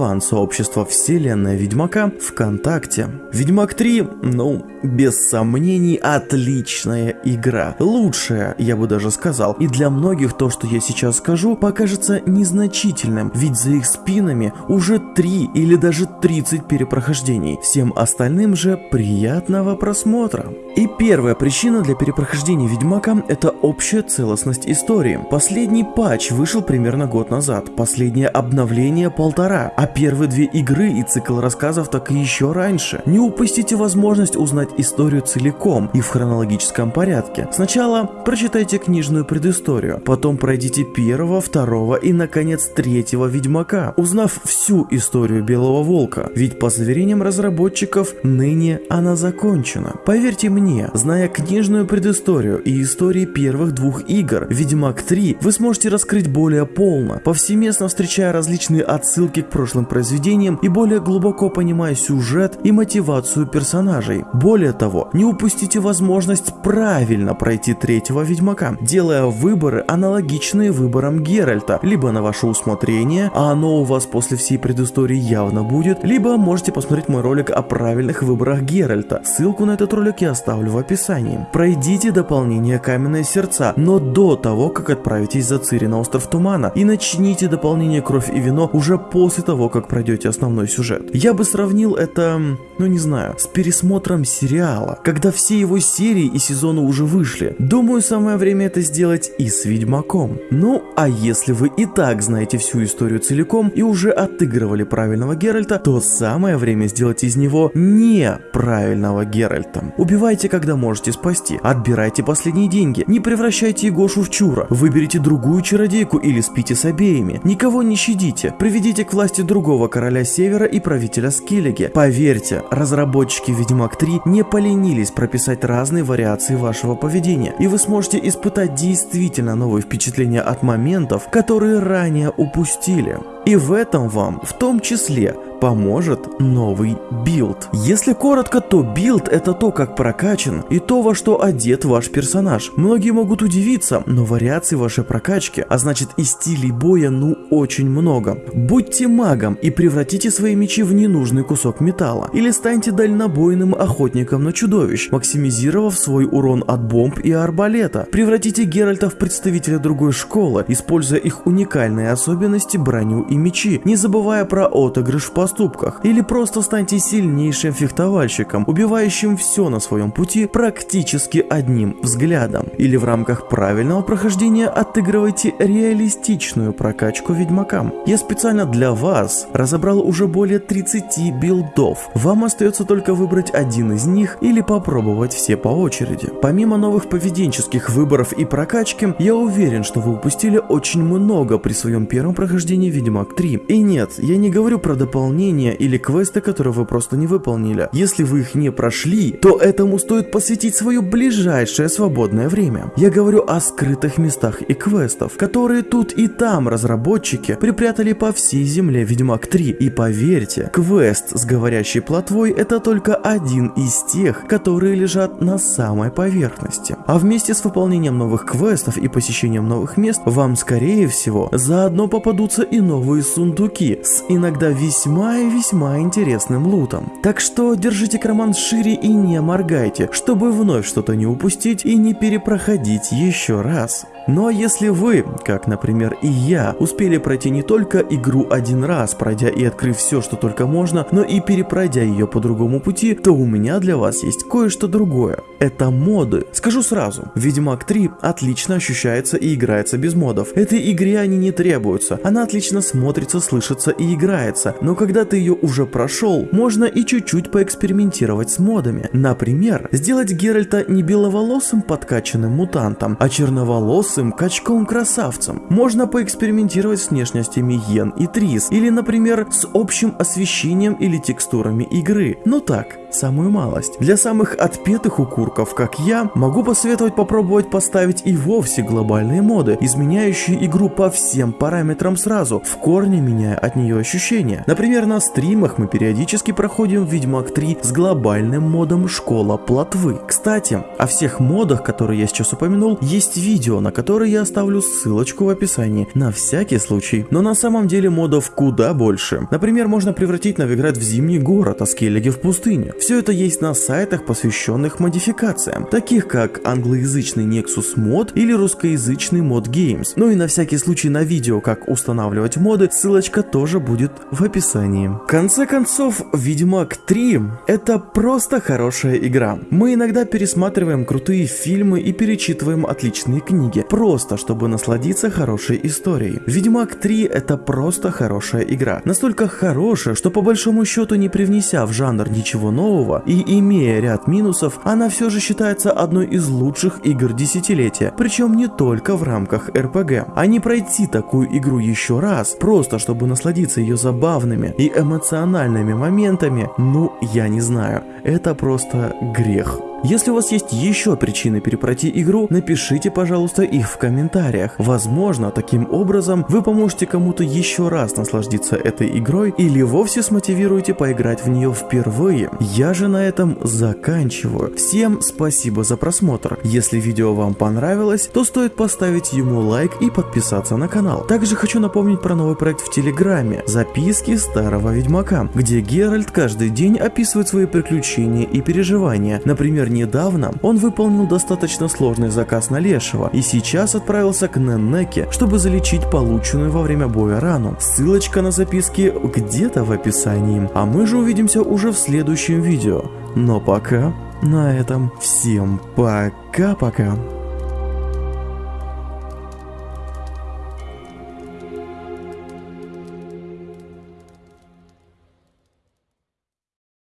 фан-сообщества вселенная Ведьмака ВКонтакте. Ведьмак 3, ну, без сомнений, отличная игра. Лучшая, я бы даже сказал. И для многих то, что я сейчас скажу, покажется незначительным, ведь за их спинами уже 3 или даже 30 перепрохождений. Всем остальным же приятного просмотра. И первая причина для перепрохождения Ведьмака – это общая целостность истории. Последний патч вышел примерно год назад, последнее обновление полтора, а первые две игры и цикл рассказов так и еще раньше. Не упустите возможность узнать историю целиком и в хронологическом порядке. Сначала прочитайте книжную предысторию, потом пройдите первого, второго и, наконец, третьего Ведьмака, узнав всю историю Белого Волка, ведь по заверениям разработчиков, ныне она закончена. Поверьте мне, зная книжную предысторию и истории первых двух игр, Ведьмак 3 вы сможете раскрыть более полно, повсеместно встречая различные отсылки к прошлым произведениям и более глубоко понимая сюжет и мотивацию персонажей. Более того, не упустите возможность правильно пройти третьего Ведьмака, делая выборы аналогичные выборам Геральта, либо на ваше усмотрение, а оно у вас после всей предыстории явно будет, либо можете посмотреть мой ролик о правильных выборах Геральта. Ссылку на этот ролик я оставлю в описании. Пройдите дополнение Каменные Сердца, но до того, как отправитесь за Цири на Остров Тумана, и начните дополнение Кровь и Вино уже после того, как пройдете основной сюжет. Я бы сравнил это, ну не знаю, с пересмотром сериала, когда все его серии и сезоны уже вышли. Думаю, самое время это сделать и с Ведьмаком. Ну, а если вы и так знаете всю историю целиком и уже отыгрывали правильного Геральта, то самое время сделать из него неправильного Геральта. Убивайте, когда можете спасти, отбирайте последние деньги, не превращайте Егошу в чура, выберите другую чародейку или спите с обеими, никого не щадите, приведите к власти другого короля Севера и правителя Скеллиги. Поверьте, разработчики Ведьмак 3 не поленились прописать разные вариации вашего поведения, и вы сможете испытать действительно новые впечатления от моментов, которые ранее упустили. И в этом вам, в том числе, поможет новый билд. Если коротко, то билд это то, как прокачан и то, во что одет ваш персонаж. Многие могут удивиться, но вариаций вашей прокачки, а значит и стилей боя, ну очень много. Будьте магом и превратите свои мечи в ненужный кусок металла. Или станьте дальнобойным охотником на чудовищ, максимизировав свой урон от бомб и арбалета. Превратите Геральта в представителя другой школы, используя их уникальные особенности, броню и мечи, не забывая про отыгрыш в поступках. Или просто станьте сильнейшим фехтовальщиком, убивающим все на своем пути практически одним взглядом. Или в рамках правильного прохождения отыгрывайте реалистичную прокачку ведьмакам. Я специально для вас разобрал уже более 30 билдов. Вам остается только выбрать один из них или попробовать все по очереди. Помимо новых поведенческих выборов и прокачки, я уверен, что вы упустили очень много при своем первом прохождении Ведьмак 3. И нет, я не говорю про дополнения или квесты, которые вы просто не выполнили. Если вы их не прошли, то этому стоит посвятить свое ближайшее свободное время. Я говорю о скрытых местах и квестов, которые тут и там разработчики припрятали по всей земле Ведьмак 3. И поверьте, квест с говорящей плотвой это только один из тех, которые лежат на самой поверхности. А вместе с выполнением новых квестов и посещением новых мест, вам скорее всего заодно попадутся и новые сундуки с иногда весьма и весьма интересным лутом. Так что держите карман шире и не моргайте, чтобы вновь что-то не упустить и не перепроходить еще раз. Ну а если вы, как, например, и я, успели пройти не только игру один раз, пройдя и открыв все, что только можно, но и перепройдя ее по другому пути, то у меня для вас есть кое-что другое. Это моды. Скажу сразу, Ведьмак 3 отлично ощущается и играется без модов. Этой игре они не требуются, она отлично смотрится, слышится и играется, но когда ты ее уже прошел, можно и чуть-чуть поэкспериментировать с модами. Например, сделать Геральта не беловолосым подкачанным мутантом, а черноволосым лысым качком-красавцем. Можно поэкспериментировать с внешностями Йен и Трис, или, например, с общим освещением или текстурами игры. Ну так, самую малость. Для самых отпетых укурков, как я, могу посоветовать попробовать поставить и вовсе глобальные моды, изменяющие игру по всем параметрам сразу, в корне меняя от нее ощущения. Например, на стримах мы периодически проходим Ведьмак 3 с глобальным модом Школа Плотвы. Кстати, о всех модах, которые я сейчас упомянул, есть видео, на которое я оставлю ссылочку в описании, на всякий случай. Но на самом деле модов куда больше. Например, можно превратить Новиград в зимний город, а Скеллиги в пустыню. Все это есть на сайтах, посвященных модификациям, таких как англоязычный Nexus мод или русскоязычный мод Games. Ну и на всякий случай на видео, как устанавливать моды, ссылочка тоже будет в описании. В конце концов, Ведьмак 3 это просто хорошая игра. Мы иногда пересматриваем крутые фильмы и перечитываем отличные книги, просто чтобы насладиться хорошей историей. Ведьмак 3 это просто хорошая игра. Настолько хорошая, что по большому счету не привнеся в жанр ничего нового и имея ряд минусов, она все же считается одной из лучших игр десятилетия, причем не только в рамках РПГ. А не пройти такую игру еще раз, просто чтобы насладиться ее забавными и эмоциональными моментами, ну я не знаю, это просто грех. Если у вас есть еще причины перепройти игру, напишите, пожалуйста, их в комментариях. Возможно, таким образом вы поможете кому-то еще раз насладиться этой игрой или вовсе смотивируете поиграть в нее впервые. Я же на этом заканчиваю. Всем спасибо за просмотр. Если видео вам понравилось, то стоит поставить ему лайк и подписаться на канал. Также хочу напомнить про новый проект в Телеграме «Записки старого ведьмака», где Геральт каждый день описывает свои приключения и переживания. Например, недавно он выполнил достаточно сложный заказ на Лешего и сейчас отправился к Неннеке, чтобы залечить полученную во время боя рану. Ссылочка на записки где-то в описании. А мы же увидимся уже в следующем видео. Но пока на этом всем пока-пока.